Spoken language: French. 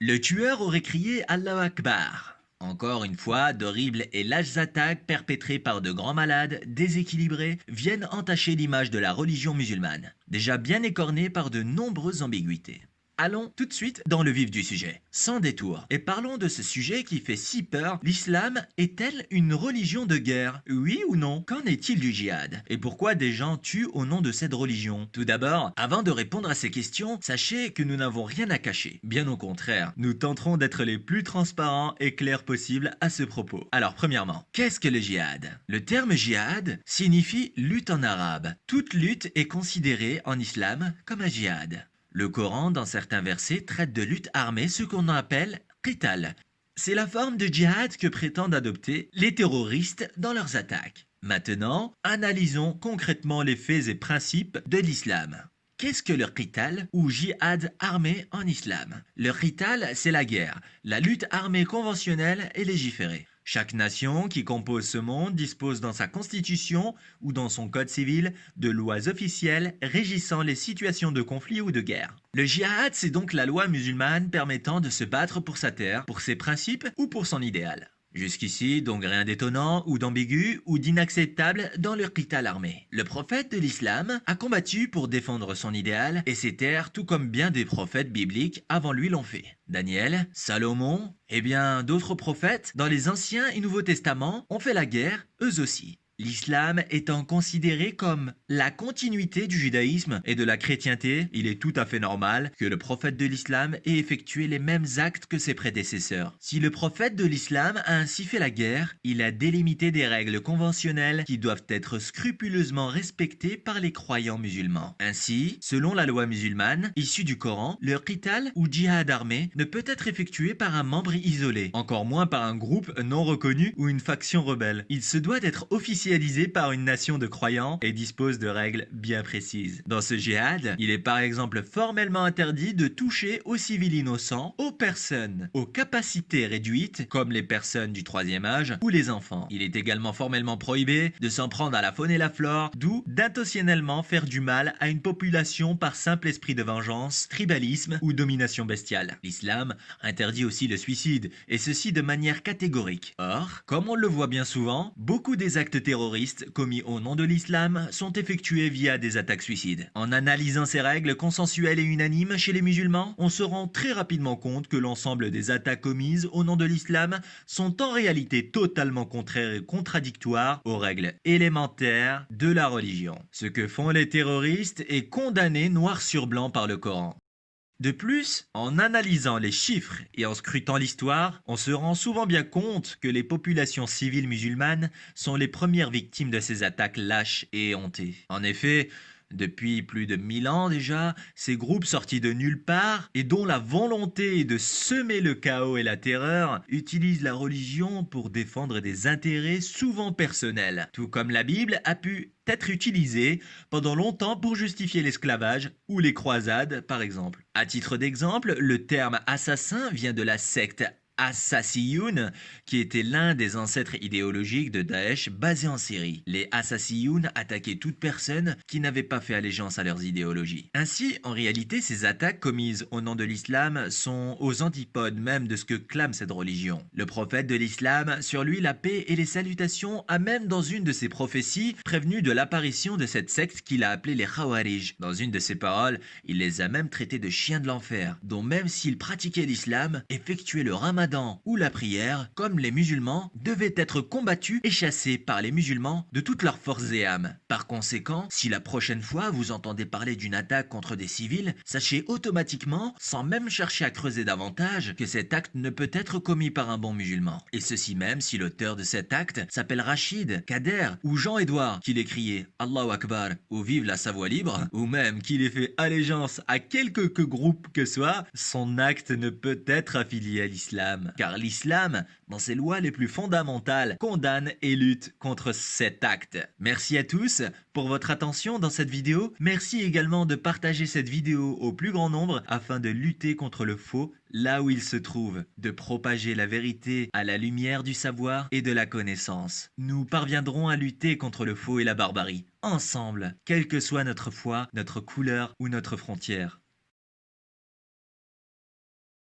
Le tueur aurait crié Allah Akbar. Encore une fois, d'horribles et lâches attaques perpétrées par de grands malades, déséquilibrés, viennent entacher l'image de la religion musulmane, déjà bien écornée par de nombreuses ambiguïtés. Allons tout de suite dans le vif du sujet, sans détour, et parlons de ce sujet qui fait si peur. L'islam est-elle une religion de guerre? Oui ou non? Qu'en est-il du djihad? Et pourquoi des gens tuent au nom de cette religion? Tout d'abord, avant de répondre à ces questions, sachez que nous n'avons rien à cacher. Bien au contraire, nous tenterons d'être les plus transparents et clairs possibles à ce propos. Alors premièrement, qu'est-ce que le djihad? Le terme djihad signifie lutte en arabe. Toute lutte est considérée en islam comme un djihad. Le Coran, dans certains versets, traite de lutte armée, ce qu'on appelle qital. C'est la forme de djihad que prétendent adopter les terroristes dans leurs attaques. Maintenant, analysons concrètement les faits et principes de l'islam. Qu'est-ce que le qital ou jihad armé en islam? Le qital, c'est la guerre, la lutte armée conventionnelle et légiférée. Chaque nation qui compose ce monde dispose dans sa constitution ou dans son code civil de lois officielles régissant les situations de conflit ou de guerre. Le jihad, c'est donc la loi musulmane permettant de se battre pour sa terre, pour ses principes ou pour son idéal. Jusqu'ici, donc rien d'étonnant ou d'ambigu ou d'inacceptable dans le qital armé. Le prophète de l'islam a combattu pour défendre son idéal et ses terres tout comme bien des prophètes bibliques avant lui l'ont fait. Daniel, Salomon et bien d'autres prophètes dans les Anciens et Nouveaux Testaments ont fait la guerre eux aussi. L'islam étant considéré comme la continuité du judaïsme et de la chrétienté, il est tout à fait normal que le prophète de l'islam ait effectué les mêmes actes que ses prédécesseurs. Si le prophète de l'islam a ainsi fait la guerre, il a délimité des règles conventionnelles qui doivent être scrupuleusement respectées par les croyants musulmans. Ainsi, selon la loi musulmane, issue du Coran, le qital ou djihad armé ne peut être effectué par un membre isolé, encore moins par un groupe non reconnu ou une faction rebelle. Il se doit d'être officiel par une nation de croyants et dispose de règles bien précises. Dans ce djihad, il est par exemple formellement interdit de toucher aux civils innocents, aux personnes aux capacités réduites, comme les personnes du troisième âge ou les enfants. Il est également formellement prohibé de s'en prendre à la faune et la flore, d'où d'intentionnellement faire du mal à une population par simple esprit de vengeance, tribalisme ou domination bestiale. L'islam interdit aussi le suicide, et ceci de manière catégorique. Or, comme on le voit bien souvent, beaucoup des actes terroristes terroristes commis au nom de l'islam sont effectués via des attaques suicides. En analysant ces règles consensuelles et unanimes chez les musulmans, on se rend très rapidement compte que l'ensemble des attaques commises au nom de l'islam sont en réalité totalement contraires et contradictoires aux règles élémentaires de la religion. Ce que font les terroristes est condamné noir sur blanc par le Coran. De plus, en analysant les chiffres et en scrutant l'histoire, on se rend souvent bien compte que les populations civiles musulmanes sont les premières victimes de ces attaques lâches et éhontées. En effet, depuis plus de mille ans déjà, ces groupes sortis de nulle part et dont la volonté est de semer le chaos et la terreur utilisent la religion pour défendre des intérêts souvent personnels, tout comme la Bible a pu être utilisée pendant longtemps pour justifier l'esclavage ou les croisades par exemple. À titre d'exemple, le terme assassin vient de la secte Assassiyun, qui était l'un des ancêtres idéologiques de Daesh basé en Syrie. Les Assassiyun attaquaient toute personne qui n'avait pas fait allégeance à leurs idéologies. Ainsi, en réalité, ces attaques commises au nom de l'islam sont aux antipodes même de ce que clame cette religion. Le prophète de l'islam, sur lui la paix et les salutations, a même dans une de ses prophéties prévenu de l'apparition de cette secte qu'il a appelée les Khawarij. Dans une de ses paroles, il les a même traités de chiens de l'enfer, dont même s'ils pratiquaient l'islam, effectuaient le ramadan ou la prière, comme les musulmans, devaient être combattus et chassés par les musulmans de toutes leurs forces et âmes. Par conséquent, si la prochaine fois vous entendez parler d'une attaque contre des civils, sachez automatiquement, sans même chercher à creuser davantage, que cet acte ne peut être commis par un bon musulman. Et ceci même si l'auteur de cet acte s'appelle Rachid, Kader ou Jean-Édouard, qu'il ait crié Allahu Akbar ou Vive la Savoie libre, ou même qu'il ait fait allégeance à quelque que groupe que soit, son acte ne peut être affilié à car l'islam, dans ses lois les plus fondamentales, condamne et lutte contre cet acte. Merci à tous pour votre attention dans cette vidéo. Merci également de partager cette vidéo au plus grand nombre afin de lutter contre le faux là où il se trouve, de propager la vérité à la lumière du savoir et de la connaissance. Nous parviendrons à lutter contre le faux et la barbarie, ensemble, quelle que soit notre foi, notre couleur ou notre frontière.